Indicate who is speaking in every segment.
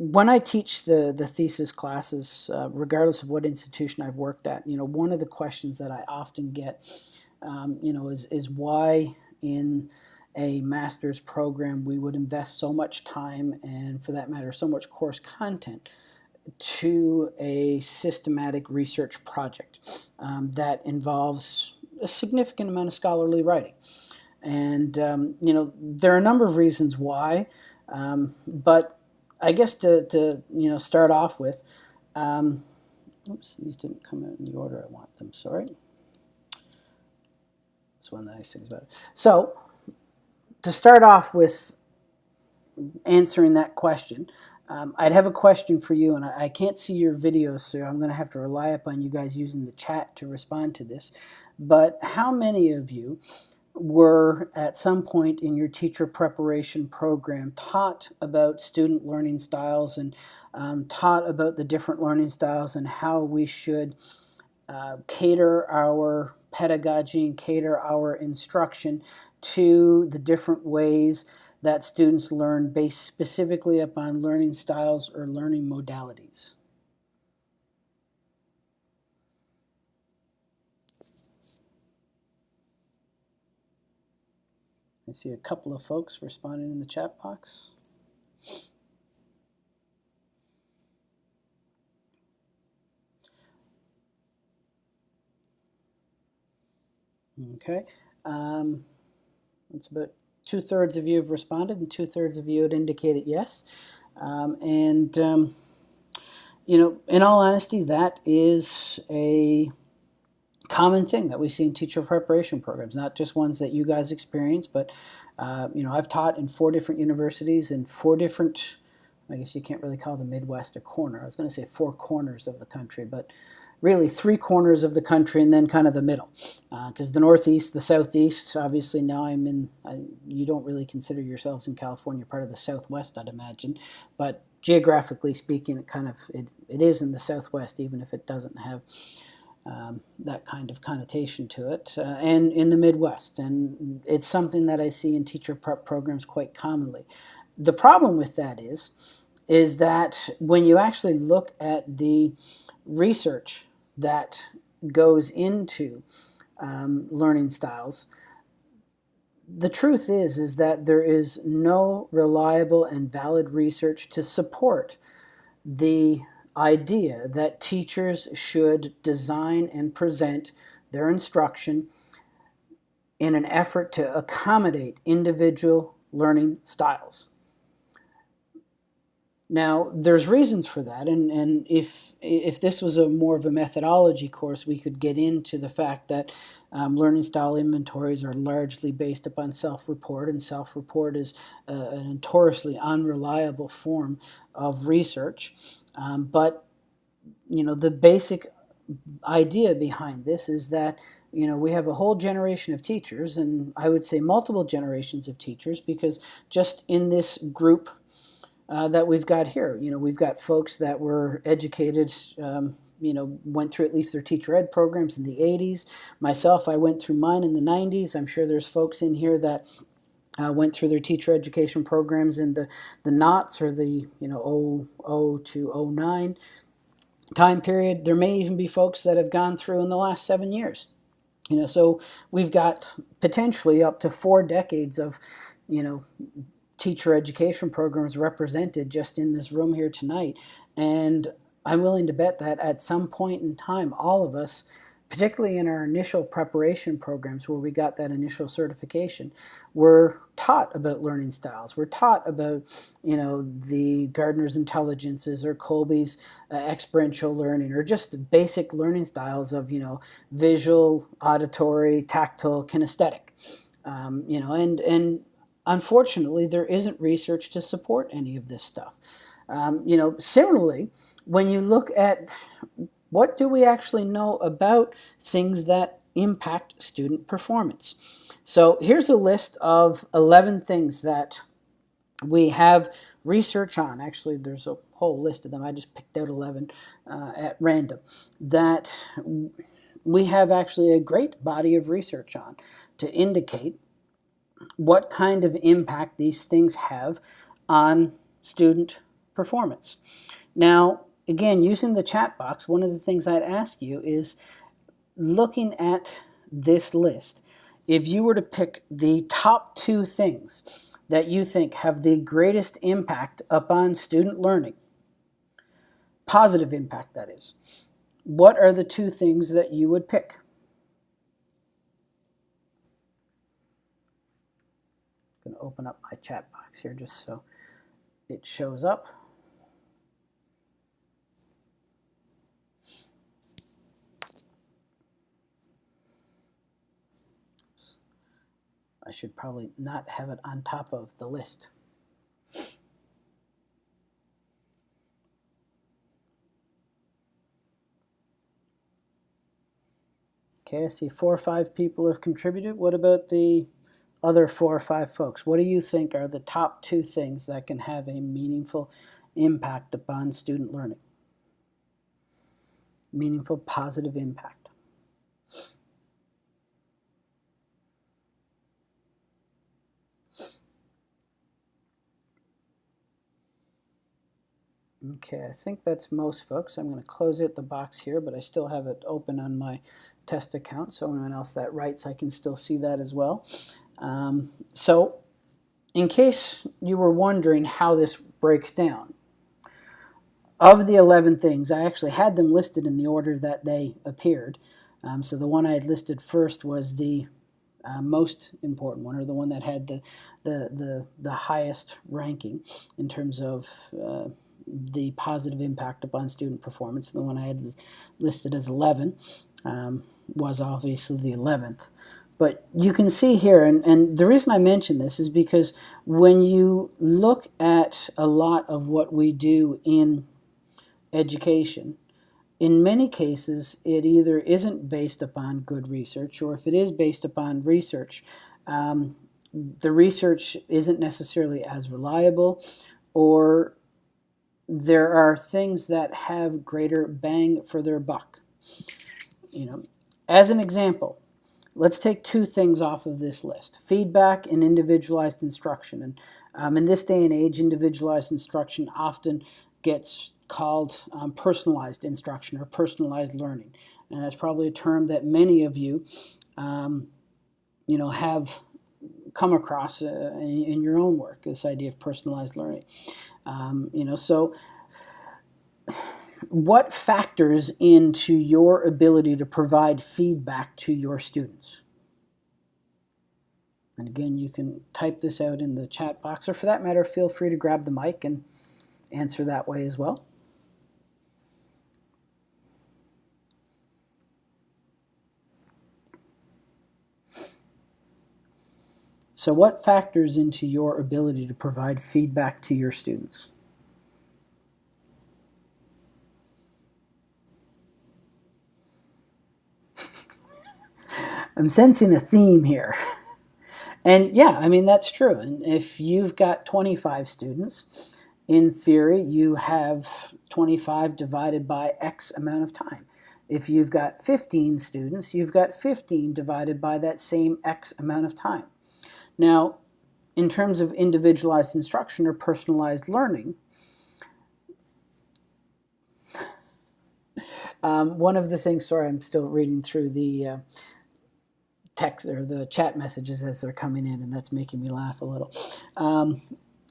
Speaker 1: when I teach the, the thesis classes, uh, regardless of what institution I've worked at, you know, one of the questions that I often get, um, you know, is, is why in a master's program we would invest so much time and, for that matter, so much course content to a systematic research project um, that involves a significant amount of scholarly writing. And, um, you know, there are a number of reasons why, um, but I guess to, to, you know, start off with, um, oops, these didn't come out in the order I want them, sorry. That's one of the nice things about it. So, to start off with answering that question, um, I'd have a question for you, and I, I can't see your videos, so I'm going to have to rely upon you guys using the chat to respond to this. But how many of you were at some point in your teacher preparation program taught about student learning styles and um, taught about the different learning styles and how we should uh, cater our pedagogy and cater our instruction to the different ways that students learn based specifically upon learning styles or learning modalities. I see a couple of folks responding in the chat box. Okay, um, that's about two-thirds of you have responded and two-thirds of you had indicated yes. Um, and, um, you know, in all honesty, that is a common thing that we see in teacher preparation programs, not just ones that you guys experience, but, uh, you know, I've taught in four different universities in four different, I guess you can't really call the Midwest a corner. I was going to say four corners of the country, but really three corners of the country and then kind of the middle. Because uh, the Northeast, the Southeast, obviously now I'm in, I, you don't really consider yourselves in California part of the Southwest, I'd imagine. But geographically speaking, it kind of, it, it is in the Southwest, even if it doesn't have um, that kind of connotation to it, uh, and in the Midwest. And it's something that I see in teacher prep programs quite commonly. The problem with that is, is that when you actually look at the research that goes into um, learning styles, the truth is is that there is no reliable and valid research to support the idea that teachers should design and present their instruction in an effort to accommodate individual learning styles. Now, there's reasons for that, and, and if, if this was a more of a methodology course, we could get into the fact that um, learning style inventories are largely based upon self-report, and self-report is a, a, notoriously unreliable form of research. Um, but, you know, the basic idea behind this is that you know, we have a whole generation of teachers, and I would say multiple generations of teachers, because just in this group uh, that we've got here. You know, we've got folks that were educated, um, you know, went through at least their teacher ed programs in the 80s. Myself, I went through mine in the 90s. I'm sure there's folks in here that uh, went through their teacher education programs in the, the knots or the, you know, 00 to 09 time period. There may even be folks that have gone through in the last seven years. You know, so we've got potentially up to four decades of, you know, teacher education programs represented just in this room here tonight. And I'm willing to bet that at some point in time, all of us, particularly in our initial preparation programs where we got that initial certification, were taught about learning styles. We're taught about, you know, the Gardner's Intelligences or Kolb's uh, experiential learning or just basic learning styles of, you know, visual, auditory, tactile, kinesthetic. Um, you know, and, and unfortunately, there isn't research to support any of this stuff. Um, you know, similarly, when you look at what do we actually know about things that impact student performance. So here's a list of 11 things that we have research on. Actually, there's a whole list of them. I just picked out 11 uh, at random that we have actually a great body of research on to indicate what kind of impact these things have on student performance. Now, again, using the chat box, one of the things I'd ask you is looking at this list. If you were to pick the top two things that you think have the greatest impact upon student learning, positive impact that is, what are the two things that you would pick? I'm going to open up my chat box here just so it shows up. I should probably not have it on top of the list. Okay, I see four or five people have contributed. What about the other four or five folks? What do you think are the top two things that can have a meaningful impact upon student learning? Meaningful positive impact. Okay, I think that's most folks. I'm going to close it the box here, but I still have it open on my test account, so anyone else that writes, I can still see that as well. Um, so in case you were wondering how this breaks down, of the 11 things, I actually had them listed in the order that they appeared. Um, so the one I had listed first was the uh, most important one, or the one that had the, the, the, the highest ranking in terms of uh, the positive impact upon student performance. The one I had listed as 11 um, was obviously the 11th. But you can see here, and, and the reason I mention this is because when you look at a lot of what we do in education, in many cases, it either isn't based upon good research, or if it is based upon research, um, the research isn't necessarily as reliable, or there are things that have greater bang for their buck. You know, as an example, let's take two things off of this list, feedback and individualized instruction. And um, in this day and age, individualized instruction often gets called um, personalized instruction or personalized learning. And that's probably a term that many of you, um, you know, have come across uh, in, in, your own work, this idea of personalized learning. Um, you know, so what factors into your ability to provide feedback to your students? And again, you can type this out in the chat box, or for that matter, feel free to grab the mic and answer that way as well. So what factors into your ability to provide feedback to your students? I'm sensing a theme here. And yeah, I mean, that's true. And if you've got 25 students, in theory, you have 25 divided by X amount of time. If you've got 15 students, you've got 15 divided by that same X amount of time. Now, in terms of individualized instruction or personalized learning, um, one of the things, sorry, I'm still reading through the, uh, text or the chat messages as they're coming in, and that's making me laugh a little. Um,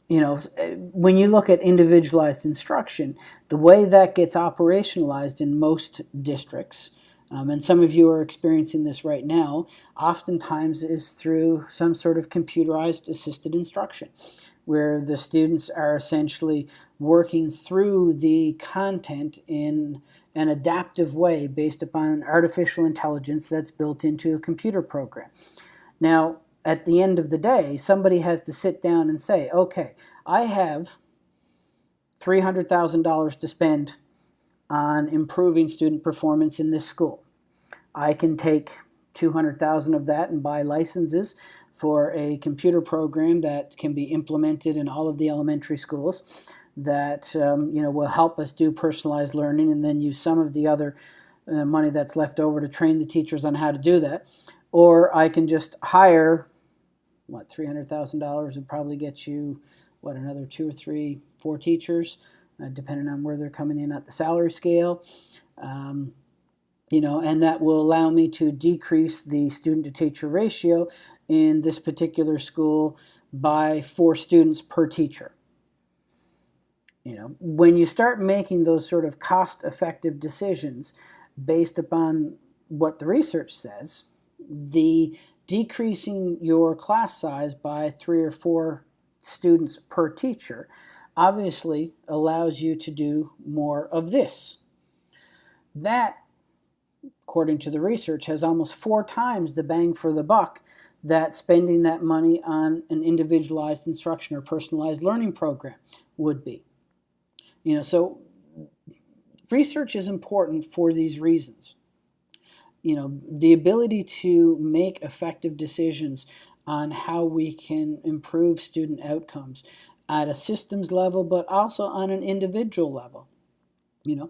Speaker 1: you know, when you look at individualized instruction, the way that gets operationalized in most districts, um, and some of you are experiencing this right now, oftentimes is through some sort of computerized assisted instruction, where the students are essentially working through the content in an adaptive way based upon artificial intelligence that's built into a computer program. Now, at the end of the day, somebody has to sit down and say, okay, I have $300,000 to spend on improving student performance in this school. I can take 200,000 of that and buy licenses for a computer program that can be implemented in all of the elementary schools that um, you know will help us do personalized learning and then use some of the other uh, money that's left over to train the teachers on how to do that or I can just hire what $300,000 would probably get you what another two or three four teachers uh, depending on where they're coming in at the salary scale. Um, you know, and that will allow me to decrease the student to teacher ratio in this particular school by four students per teacher. You know, when you start making those sort of cost effective decisions based upon what the research says, the decreasing your class size by three or four students per teacher obviously allows you to do more of this. That, according to the research, has almost four times the bang for the buck that spending that money on an individualized instruction or personalized learning program would be. You know, so research is important for these reasons. You know, the ability to make effective decisions on how we can improve student outcomes at a systems level, but also on an individual level. You know,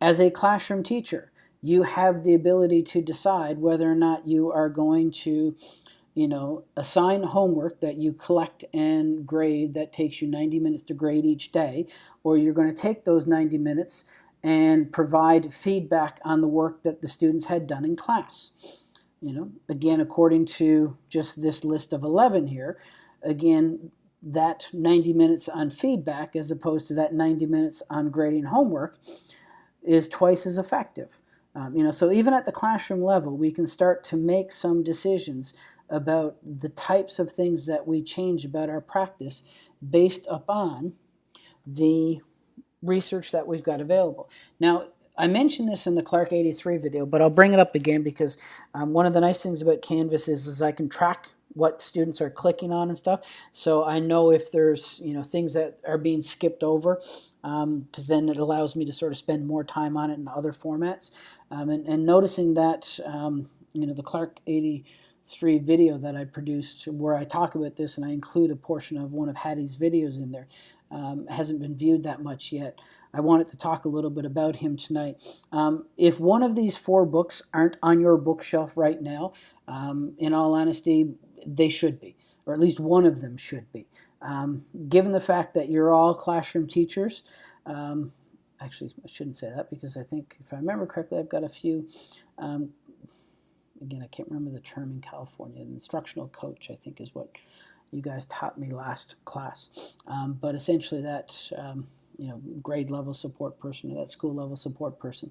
Speaker 1: as a classroom teacher, you have the ability to decide whether or not you are going to you know, assign homework that you collect and grade that takes you 90 minutes to grade each day, or you're going to take those 90 minutes and provide feedback on the work that the students had done in class. You know, again, according to just this list of 11 here, again, that 90 minutes on feedback as opposed to that 90 minutes on grading homework is twice as effective. Um, you know, so even at the classroom level, we can start to make some decisions about the types of things that we change about our practice based upon the research that we've got available. Now, I mentioned this in the Clark 83 video, but I'll bring it up again because um, one of the nice things about Canvas is, is I can track what students are clicking on and stuff. So I know if there's you know things that are being skipped over, because um, then it allows me to sort of spend more time on it in other formats. Um, and, and, noticing that um, you know the Clark 80 three video that I produced where I talk about this and I include a portion of one of Hattie's videos in there. Um, hasn't been viewed that much yet. I wanted to talk a little bit about him tonight. Um, if one of these four books aren't on your bookshelf right now, um, in all honesty, they should be, or at least one of them should be. Um, given the fact that you're all classroom teachers, um, actually, I shouldn't say that because I think, if I remember correctly, I've got a few um, again, I can't remember the term in California. An instructional coach, I think, is what you guys taught me last class. Um, but essentially, that um, you know grade level support person or that school level support person.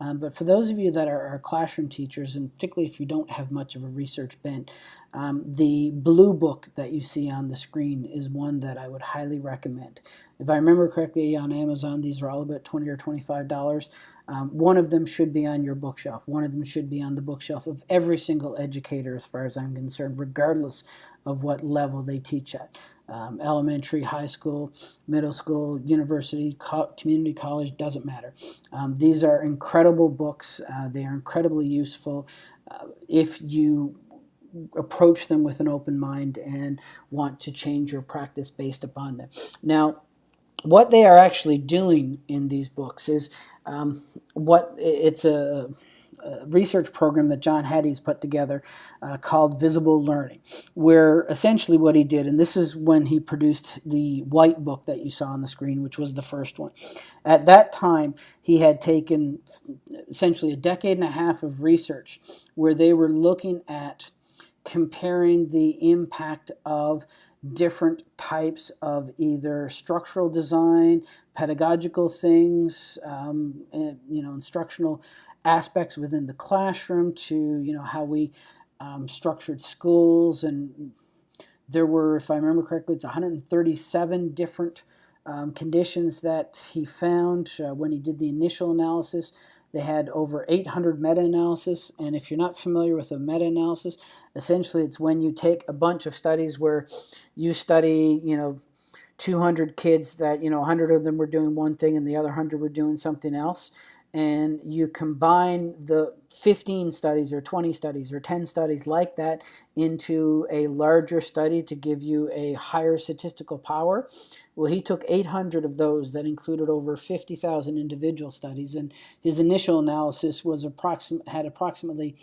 Speaker 1: Um, but for those of you that are, are, classroom teachers, and particularly if you don't have much of a research bent, um, the blue book that you see on the screen is one that I would highly recommend. If I remember correctly, on Amazon, these are all about 20 or $25. Um, one of them should be on your bookshelf. One of them should be on the bookshelf of every single educator, as far as I'm concerned, regardless of what level they teach at. Um, elementary, high school, middle school, university, co community college, doesn't matter. Um, these are incredible books. Uh, they are incredibly useful uh, if you approach them with an open mind and want to change your practice based upon them. Now, what they are actually doing in these books is um, what it's a, a, research program that John Hattie's put together uh, called Visible Learning, where essentially what he did, and this is when he produced the white book that you saw on the screen, which was the first one. At that time, he had taken essentially a decade and a half of research where they were looking at comparing the impact of different types of either structural design, pedagogical things, um, and, you know, instructional aspects within the classroom to, you know, how we um, structured schools. And there were, if I remember correctly, it's 137 different um, conditions that he found uh, when he did the initial analysis. They had over 800 meta-analysis, and if you're not familiar with a meta-analysis, essentially it's when you take a bunch of studies where you study, you know, 200 kids that, you know, 100 of them were doing one thing and the other 100 were doing something else, and you combine the 15 studies or 20 studies or 10 studies like that into a larger study to give you a higher statistical power. Well, he took 800 of those that included over 50,000 individual studies, and his initial analysis was approxim- had approximately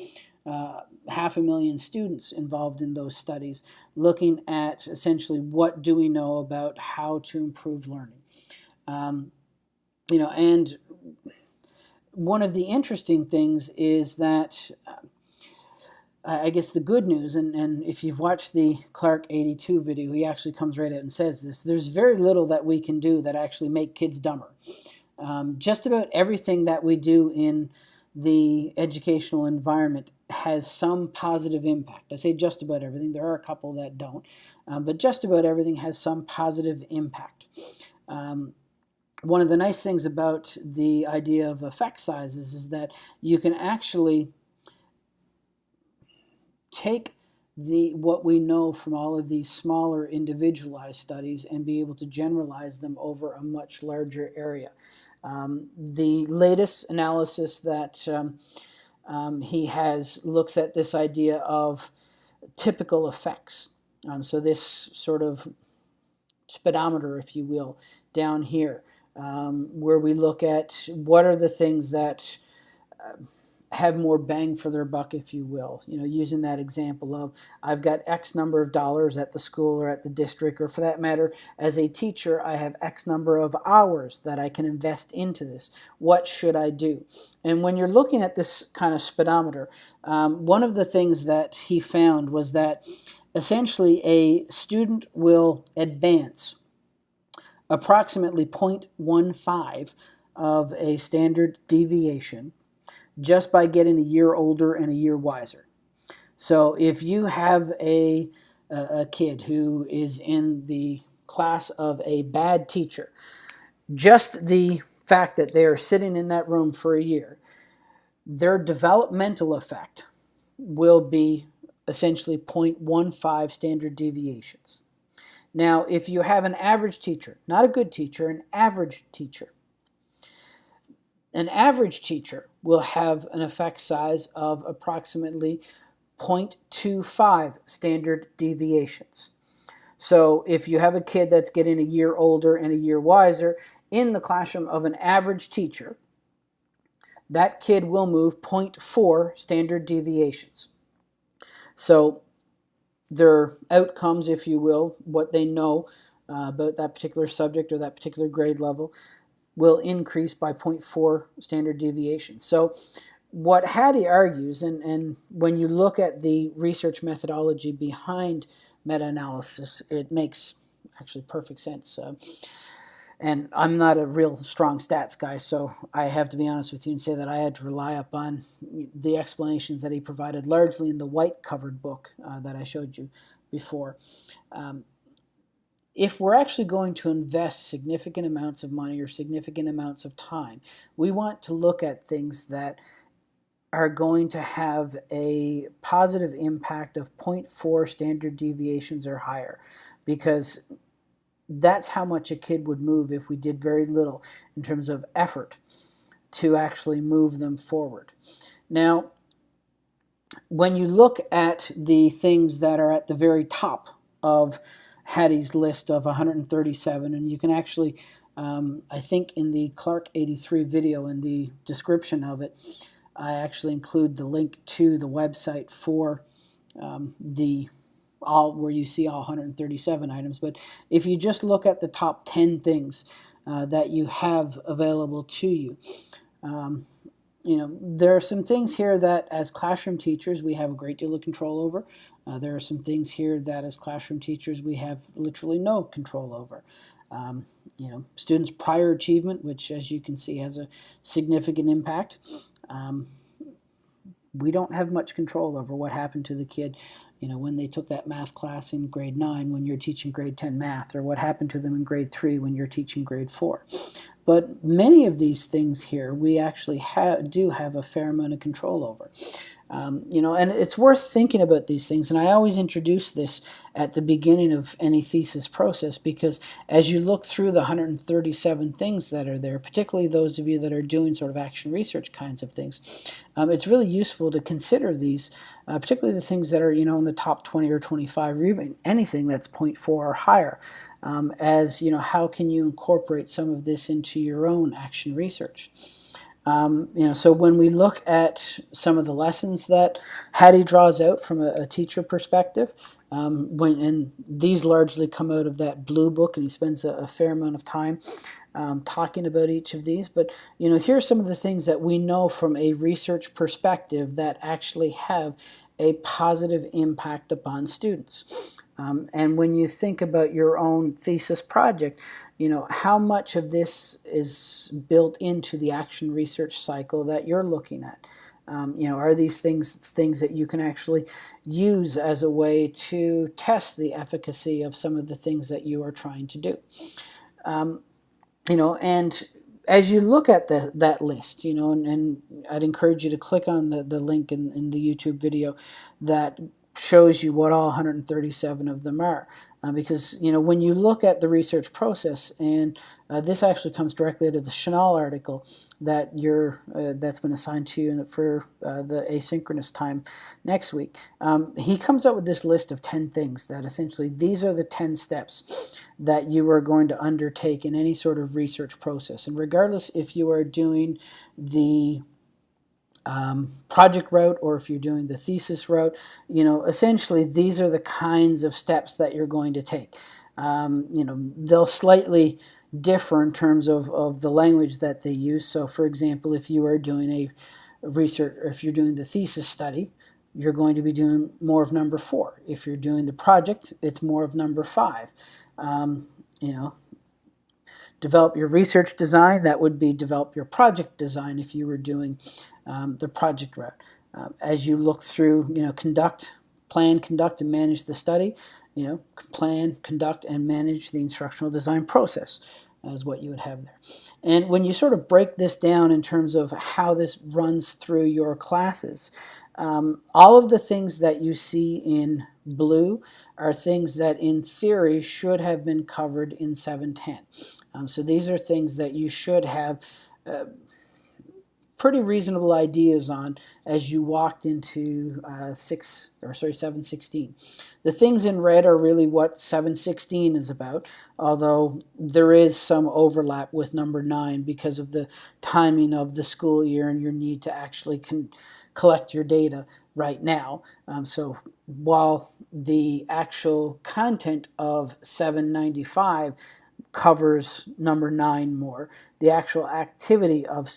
Speaker 1: uh, half a million students involved in those studies, looking at essentially what do we know about how to improve learning. Um, you know, and one of the interesting things is that uh, I guess the good news, and, and if you've watched the Clark 82 video, he actually comes right out and says this there's very little that we can do that actually make kids dumber. Um, just about everything that we do in the educational environment has some positive impact. I say just about everything, there are a couple that don't, um, but just about everything has some positive impact. Um, one of the nice things about the idea of effect sizes is that you can actually take the what we know from all of these smaller individualized studies and be able to generalize them over a much larger area. Um, the latest analysis that um, um, he has looks at this idea of typical effects. Um, so this sort of speedometer, if you will, down here, um, where we look at what are the things that uh, have more bang for their buck, if you will. You know, using that example of I've got X number of dollars at the school or at the district, or for that matter, as a teacher, I have X number of hours that I can invest into this. What should I do? And when you're looking at this kind of speedometer, um, one of the things that he found was that essentially a student will advance approximately 0.15 of a standard deviation just by getting a year older and a year wiser. So if you have a, a kid who is in the class of a bad teacher, just the fact that they are sitting in that room for a year, their developmental effect will be essentially 0.15 standard deviations. Now, if you have an average teacher, not a good teacher, an average teacher, an average teacher will have an effect size of approximately 0.25 standard deviations. So if you have a kid that's getting a year older and a year wiser in the classroom of an average teacher, that kid will move 0.4 standard deviations. So their outcomes, if you will, what they know uh, about that particular subject or that particular grade level, will increase by 0.4 standard deviations. So what Hattie argues, and, and when you look at the research methodology behind meta-analysis, it makes actually perfect sense. Uh, and I'm not a real strong stats guy, so I have to be honest with you and say that I had to rely upon the explanations that he provided, largely in the white covered book uh, that I showed you before. Um, if we're actually going to invest significant amounts of money or significant amounts of time, we want to look at things that are going to have a positive impact of 0.4 standard deviations or higher because that's how much a kid would move if we did very little in terms of effort to actually move them forward. Now, when you look at the things that are at the very top of Hattie's list of 137, and you can actually, um, I think in the Clark 83 video, in the description of it, I actually include the link to the website for um, the all where you see all 137 items. But if you just look at the top 10 things uh, that you have available to you, um, you know, there are some things here that as classroom teachers we have a great deal of control over. Uh, there are some things here that as classroom teachers we have literally no control over. Um, you know, students' prior achievement, which as you can see has a significant impact. Um, we don't have much control over what happened to the kid, you know, when they took that math class in grade 9 when you're teaching grade 10 math, or what happened to them in grade 3 when you're teaching grade 4. But many of these things here we actually ha do have a fair amount of control over. Um, you know, and it's worth thinking about these things. And I always introduce this at the beginning of any thesis process because as you look through the 137 things that are there, particularly those of you that are doing sort of action research kinds of things, um, it's really useful to consider these, uh, particularly the things that are, you know, in the top 20 or 25 or even anything that's 0.4 or higher, um, as, you know, how can you incorporate some of this into your own action research. Um, you know, so when we look at some of the lessons that Hattie draws out from a, a teacher perspective, um, when and these largely come out of that blue book, and he spends a, a fair amount of time um, talking about each of these, but you know, here's some of the things that we know from a research perspective that actually have a positive impact upon students. Um, and when you think about your own thesis project, you know, how much of this is built into the action research cycle that you're looking at? Um, you know, are these things things that you can actually use as a way to test the efficacy of some of the things that you are trying to do? Um, you know, and as you look at the, that list, you know, and, and, I'd encourage you to click on the, the link in, in the YouTube video that shows you what all 137 of them are. Uh, because, you know, when you look at the research process, and uh, this actually comes directly out of the Chenal article that you're, uh, that's been assigned to you for uh, the asynchronous time next week, um, he comes up with this list of 10 things that essentially these are the 10 steps that you are going to undertake in any sort of research process. And regardless if you are doing the um, project route or if you're doing the thesis route, you know, essentially these are the kinds of steps that you're going to take. Um, you know, they'll slightly differ in terms of, of the language that they use. So for example, if you are doing a research, or if you're doing the thesis study, you're going to be doing more of number four. If you're doing the project, it's more of number five. Um, you know, develop your research design, that would be develop your project design if you were doing um, the project route. Um, as you look through, you know, conduct, plan, conduct, and manage the study, you know, plan, conduct, and manage the instructional design process is what you would have there. And when you sort of break this down in terms of how this runs through your classes, um, all of the things that you see in blue are things that in theory should have been covered in 710. Um, so these are things that you should have uh, pretty reasonable ideas on as you walked into uh, six or sorry 716. The things in red are really what 716 is about, although there is some overlap with number nine because of the timing of the school year and your need to actually collect your data right now. Um, so while the actual content of 795 covers number nine more, the actual activity of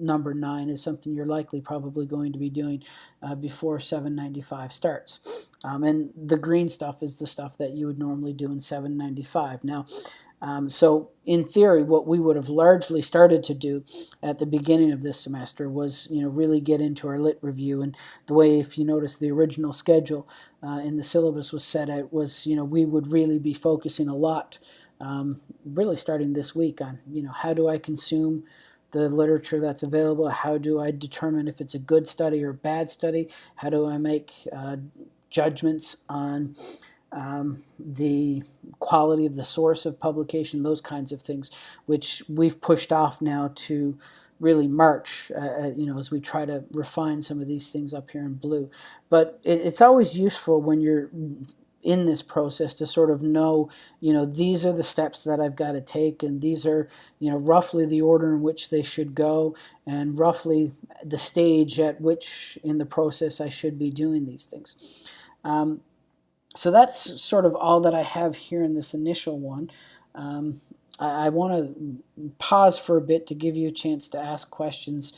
Speaker 1: number nine is something you're likely probably going to be doing uh, before 795 starts. Um, and the green stuff is the stuff that you would normally do in 795. Now, um, so in theory, what we would have largely started to do at the beginning of this semester was, you know, really get into our lit review. And the way, if you notice, the original schedule uh, in the syllabus was set out was, you know, we would really be focusing a lot, um, really starting this week on, you know, how do I consume the literature that's available? How do I determine if it's a good study or bad study? How do I make uh, judgments on um, the quality of the source of publication, those kinds of things, which we've pushed off now to really March, uh, uh you know, as we try to refine some of these things up here in blue. But it, it's always useful when you're in this process to sort of know, you know, these are the steps that I've got to take, and these are, you know, roughly the order in which they should go, and roughly the stage at which in the process I should be doing these things. Um, so that's sort of all that I have here in this initial one. Um, I, I want to pause for a bit to give you a chance to ask questions